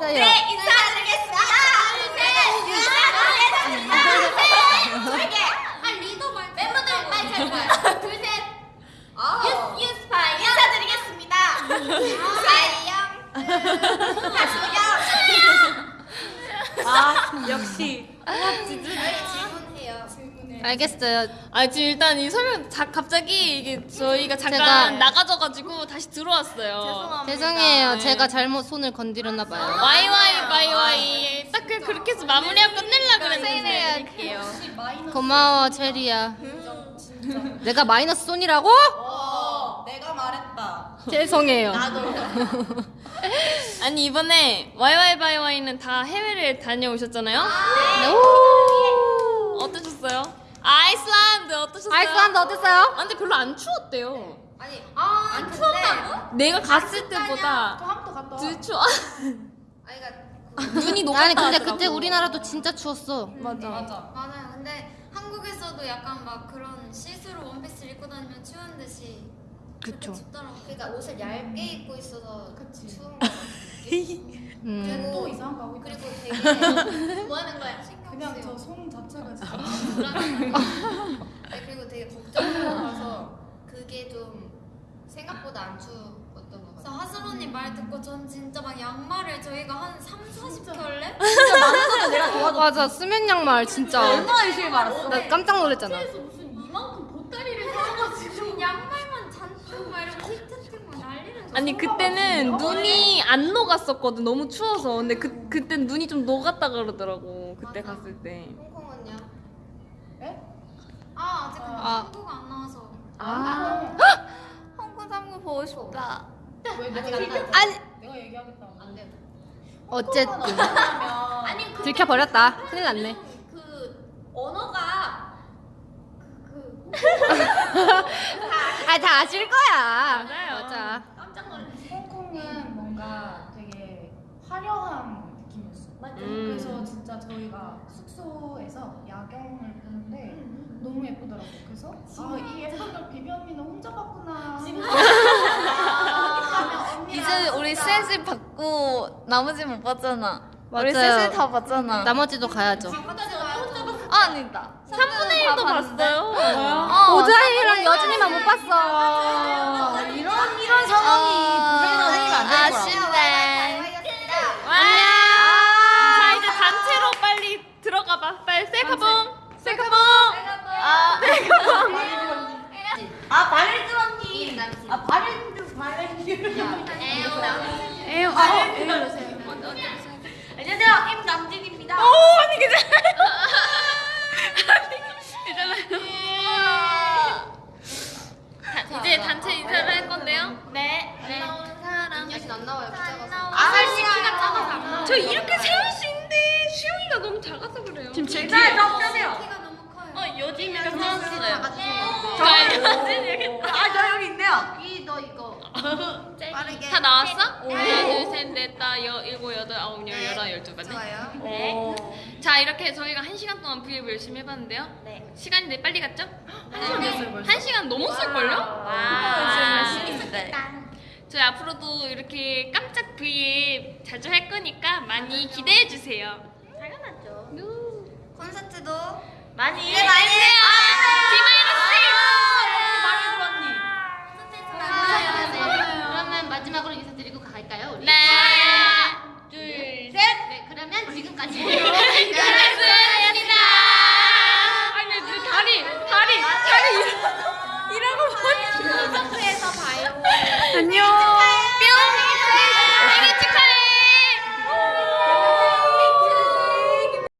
있어요. 네, 인사드리겠습니다. 둘, 셋, 인사드리겠습니다. 아. 아 역시 저희 질문해요. 알겠어요. 아 지금 일단 이 설명 자, 갑자기 이게 저희가 잠깐 제가- 나가져가지고 다시 들어왔어요. 죄송해요. 네. 제가 잘못 손을 건드렸나 봐요. 와이와이 와이와이 딱 그- 그렇게 해서 마무리하고 끝낼라 그랬는데 할게요. 고마워 체리야. 내가 마이너스 손이라고? 어 내가 말했다 죄송해요. 아니 이번에 와이와이 바이와이는 다 해외를 다녀오셨잖아요. 네. 오. 어떠셨어요? 아이슬란드 어떠셨어요? 아이슬란드 어땠어요? 아, 근데 별로 안 추웠대요. 아니, 아, 안 추웠다고? 내가 갔을 때보다 한번더 갔다 와더 추워. 아니, 그러니까 눈이 녹았다 아니 근데 하더라고. 그때 우리나라도 진짜 추웠어. 맞아. 맞아 맞아요. 근데 한국에서도 약간 막 그런 시스루 원피스 입고 다니면 추운 듯이 그쵸. 춥더라고요. 그러니까 옷을 얇게 입고 있어서 그치. 추운 거 같아. 음. 또 이상한 거 하고 그리고 되게 뭐 하는 거야? 그냥 저 손 자체가 진짜 네, 그리고 되게 걱정스러워서 그게 좀 생각보다 안 추웠던 것 같아요. 하슬 언니 말 듣고 전 진짜 막 양말을 저희가 한 3, 40켤레? 내가 도와줘 맞아 수면 양말 진짜. 얼마나 열심히 말았어 나 깜짝 놀랐잖아. 무슨 이만큼 보따리를 사가지고 양말만 잔뜩 막 이렇게 히트틱 막 난리는 줄 아니 그때는 눈이 안 녹았었거든 너무 추워서 근데 그 그때 눈이 좀 녹았다 그러더라고 그때 맞아. 갔을 때. 홍콩은요? 아 아직 근데 아. 한국 안 나와서 아 홍콩 삼구 보고 싶다. 왜 아직 안 아니 내가 얘기하겠다 안 돼요. 어쨌든 아니 들켜버렸다. 큰일 났네. 그 언어가 아다 아실 거야. 맞아요. 맞아. 홍콩은 뭔가 되게 화려한 느낌이었어 음. 그래서 진짜 저희가 숙소에서 야경을 보는데 너무 예쁘더라고. 그래서 아, 이 예쁜 걸 비비 언니는 혼자 봤구나. 지금 이제 우리 셋이 받고 나머지 못 봤잖아. 우리 맞아요. 셋이 다 봤잖아. 나머지도 가야죠. 아, 아니다. 3분의 1도 봤어요. 어, 오자이랑 여진이만 못 봤어. 이런 에휴. 안녕하세요 임남진입니다. 오 언니 괜찮아. 괜찮아요. 이제 단체 인사를 할 건데요. 네. 네. 사람. 여신 안 나와요. 작아서. 아살 시키가 작아서 안 나와. 저 이렇게 세울 수 있는데 시영이가 너무 작아서 그래요. 지금 제. 키가 너무 커요. 어 요즘이가 사왔어요. 아, 저 여기 있네요. 이 너 이거. 빠르게. 다 나왔어? 하나 둘 셋 넷 다 여, 일곱 여덟 아홉 열 열한 열두 맞네. 좋아요. 네. 자 이렇게 저희가 한 시간 동안 브이앱 열심히 해봤는데요. 네. 시간이 네 빨리 갔죠? 한 시간 됐어요 벌써. 한 시간 넘었을걸요? 와. 저희 앞으로도 이렇게 깜짝 브이앱 자주 할 거니까 많이 기대해 주세요. 당연하죠. 콘서트도 많이 네, 많이 해주세요. 안녕.